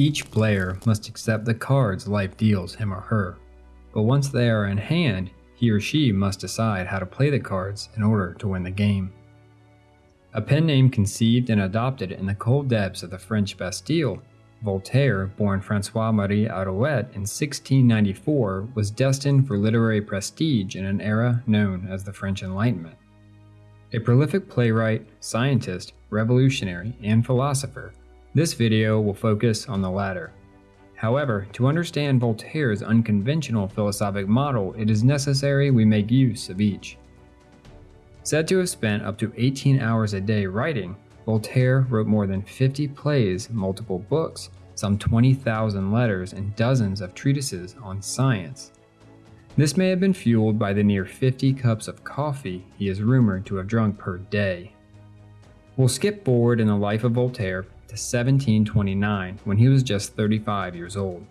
Each player must accept the cards life deals him or her, but once they are in hand, he or she must decide how to play the cards in order to win the game. A pen name conceived and adopted in the cold depths of the French Bastille, Voltaire, born Francois Marie Arouet in 1694, was destined for literary prestige in an era known as the French Enlightenment. A prolific playwright, scientist, revolutionary, and philosopher, this video will focus on the latter. However, to understand Voltaire's unconventional philosophic model, it is necessary we make use of each. Said to have spent up to 18 hours a day writing, Voltaire wrote more than 50 plays, multiple books, some 20,000 letters, and dozens of treatises on science. This may have been fueled by the near 50 cups of coffee he is rumored to have drunk per day. We'll skip forward in the life of Voltaire to 1729 when he was just 35 years old.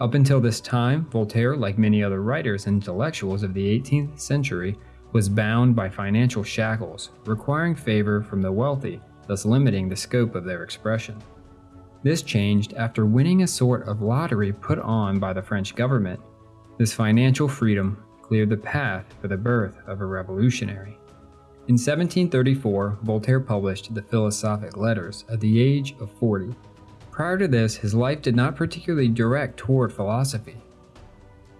Up until this time, Voltaire, like many other writers and intellectuals of the 18th century, was bound by financial shackles, requiring favor from the wealthy, thus limiting the scope of their expression. This changed after winning a sort of lottery put on by the French government. This financial freedom cleared the path for the birth of a revolutionary. In 1734, Voltaire published the Philosophic Letters at the age of 40. Prior to this, his life did not particularly direct toward philosophy.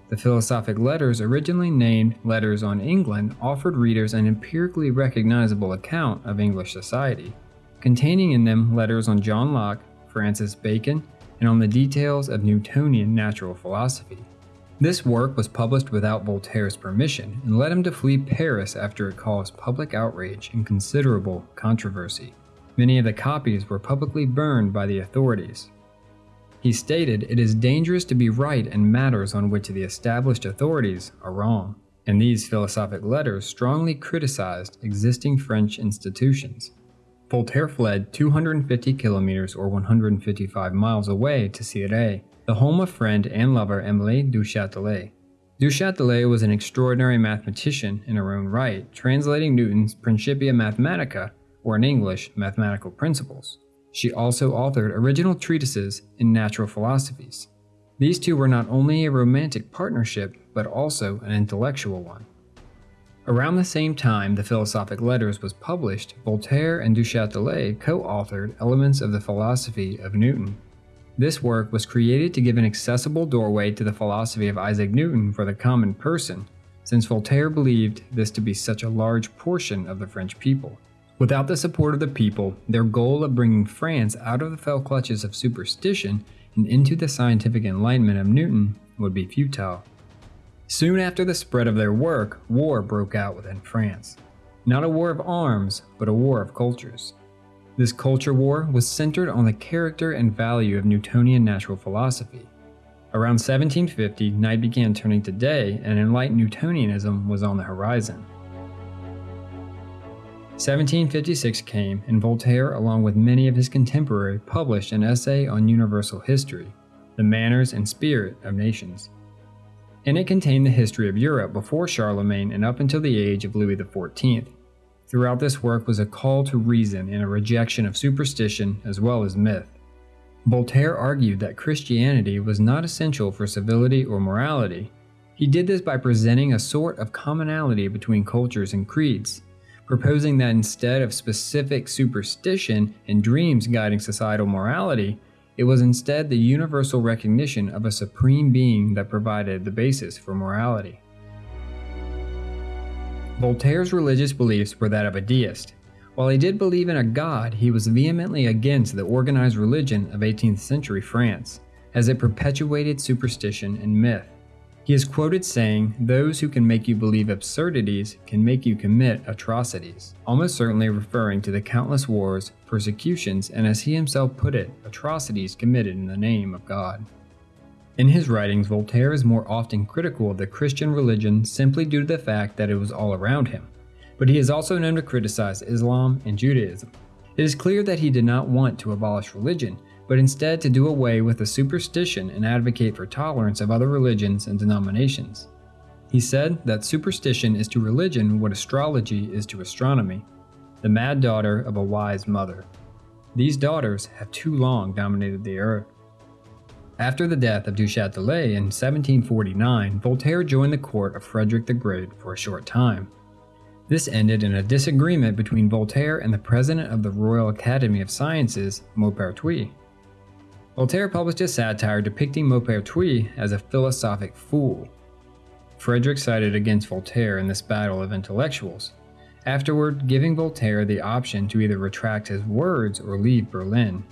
The Philosophic Letters, originally named Letters on England, offered readers an empirically recognizable account of English society, containing in them letters on John Locke, Francis Bacon, and on the details of Newtonian natural philosophy. This work was published without Voltaire's permission and led him to flee Paris after it caused public outrage and considerable controversy. Many of the copies were publicly burned by the authorities. He stated it is dangerous to be right in matters on which the established authorities are wrong, and these philosophic letters strongly criticized existing French institutions. Voltaire fled 250 kilometers or 155 miles away to Cirey, the home of friend and lover Emilie du Châtelet. Du Châtelet was an extraordinary mathematician in her own right, translating Newton's Principia Mathematica, or in English, Mathematical Principles. She also authored original treatises in natural philosophies. These two were not only a romantic partnership, but also an intellectual one. Around the same time the Philosophic Letters was published, Voltaire and Du Châtelet co-authored Elements of the Philosophy of Newton this work was created to give an accessible doorway to the philosophy of Isaac Newton for the common person, since Voltaire believed this to be such a large portion of the French people. Without the support of the people, their goal of bringing France out of the fell clutches of superstition and into the scientific enlightenment of Newton would be futile. Soon after the spread of their work, war broke out within France. Not a war of arms, but a war of cultures. This culture war was centered on the character and value of Newtonian natural philosophy. Around 1750, night began turning to day and enlightened Newtonianism was on the horizon. 1756 came, and Voltaire, along with many of his contemporaries, published an essay on universal history, the manners and spirit of nations. In it contained the history of Europe before Charlemagne and up until the age of Louis XIV, Throughout this work was a call to reason and a rejection of superstition as well as myth. Voltaire argued that Christianity was not essential for civility or morality. He did this by presenting a sort of commonality between cultures and creeds, proposing that instead of specific superstition and dreams guiding societal morality, it was instead the universal recognition of a supreme being that provided the basis for morality. Voltaire's religious beliefs were that of a deist. While he did believe in a god, he was vehemently against the organized religion of 18th century France, as it perpetuated superstition and myth. He is quoted saying, Those who can make you believe absurdities can make you commit atrocities, almost certainly referring to the countless wars, persecutions, and as he himself put it, atrocities committed in the name of God. In his writings, Voltaire is more often critical of the Christian religion simply due to the fact that it was all around him, but he is also known to criticize Islam and Judaism. It is clear that he did not want to abolish religion, but instead to do away with the superstition and advocate for tolerance of other religions and denominations. He said that superstition is to religion what astrology is to astronomy, the mad daughter of a wise mother. These daughters have too long dominated the earth. After the death of Du Châtelet in 1749, Voltaire joined the court of Frederick the Great for a short time. This ended in a disagreement between Voltaire and the president of the Royal Academy of Sciences, Maupertuis. Voltaire published a satire depicting Maupertuis as a philosophic fool. Frederick sided against Voltaire in this battle of intellectuals, afterward giving Voltaire the option to either retract his words or leave Berlin.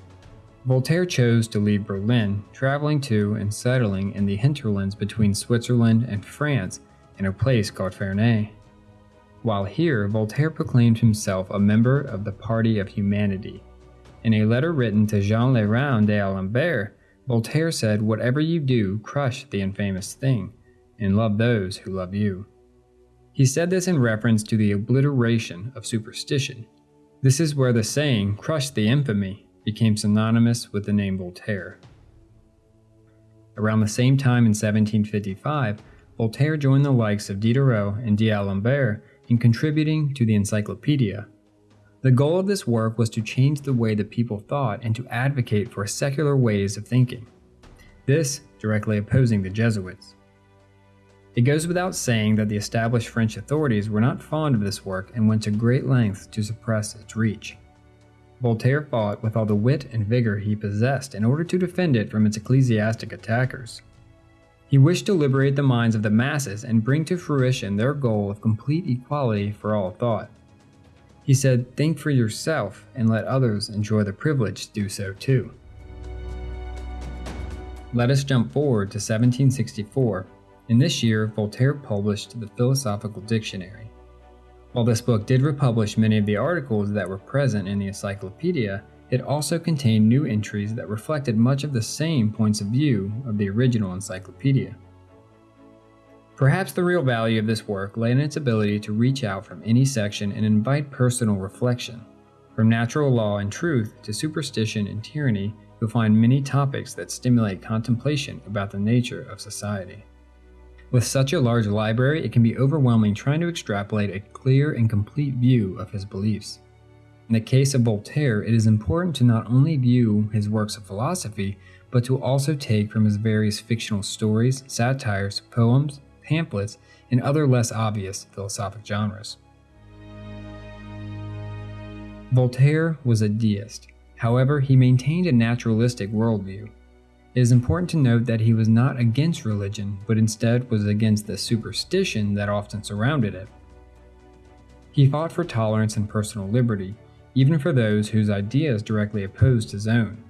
Voltaire chose to leave Berlin, traveling to and settling in the hinterlands between Switzerland and France in a place called Ferney. While here, Voltaire proclaimed himself a member of the Party of Humanity. In a letter written to Jean le Rond d'Alembert, Voltaire said, Whatever you do, crush the infamous thing, and love those who love you. He said this in reference to the obliteration of superstition. This is where the saying, crush the infamy, became synonymous with the name Voltaire. Around the same time in 1755, Voltaire joined the likes of Diderot and D'Alembert in contributing to the Encyclopedia. The goal of this work was to change the way that people thought and to advocate for secular ways of thinking. This directly opposing the Jesuits. It goes without saying that the established French authorities were not fond of this work and went to great lengths to suppress its reach. Voltaire fought with all the wit and vigor he possessed in order to defend it from its ecclesiastic attackers. He wished to liberate the minds of the masses and bring to fruition their goal of complete equality for all thought. He said, Think for yourself and let others enjoy the privilege to do so too. Let us jump forward to 1764. In this year, Voltaire published the Philosophical Dictionary. While this book did republish many of the articles that were present in the encyclopedia, it also contained new entries that reflected much of the same points of view of the original encyclopedia. Perhaps the real value of this work lay in its ability to reach out from any section and invite personal reflection. From natural law and truth to superstition and tyranny, you'll find many topics that stimulate contemplation about the nature of society. With such a large library, it can be overwhelming trying to extrapolate a clear and complete view of his beliefs. In the case of Voltaire, it is important to not only view his works of philosophy, but to also take from his various fictional stories, satires, poems, pamphlets, and other less obvious philosophic genres. Voltaire was a deist. However, he maintained a naturalistic worldview. It is important to note that he was not against religion, but instead was against the superstition that often surrounded it. He fought for tolerance and personal liberty, even for those whose ideas directly opposed his own.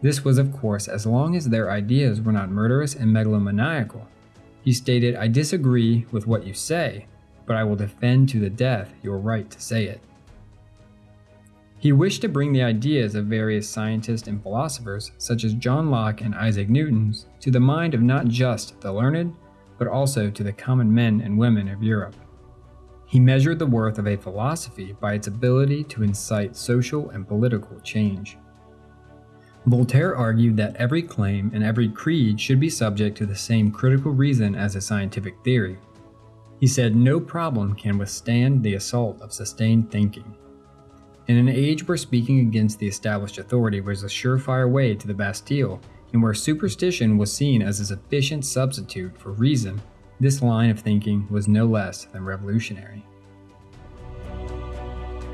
This was, of course, as long as their ideas were not murderous and megalomaniacal. He stated, I disagree with what you say, but I will defend to the death your right to say it. He wished to bring the ideas of various scientists and philosophers, such as John Locke and Isaac Newton, to the mind of not just the learned, but also to the common men and women of Europe. He measured the worth of a philosophy by its ability to incite social and political change. Voltaire argued that every claim and every creed should be subject to the same critical reason as a scientific theory. He said no problem can withstand the assault of sustained thinking. In an age where speaking against the established authority was a surefire way to the Bastille, and where superstition was seen as a sufficient substitute for reason, this line of thinking was no less than revolutionary.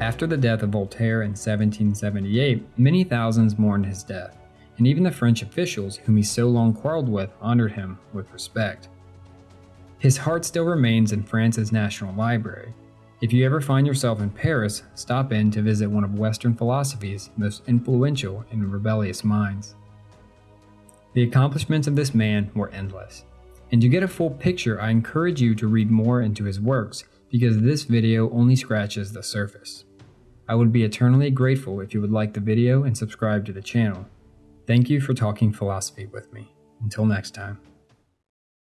After the death of Voltaire in 1778, many thousands mourned his death, and even the French officials whom he so long quarreled with honored him with respect. His heart still remains in France's National Library, if you ever find yourself in Paris, stop in to visit one of Western philosophy's most influential and rebellious minds. The accomplishments of this man were endless. And to get a full picture, I encourage you to read more into his works because this video only scratches the surface. I would be eternally grateful if you would like the video and subscribe to the channel. Thank you for talking philosophy with me. Until next time.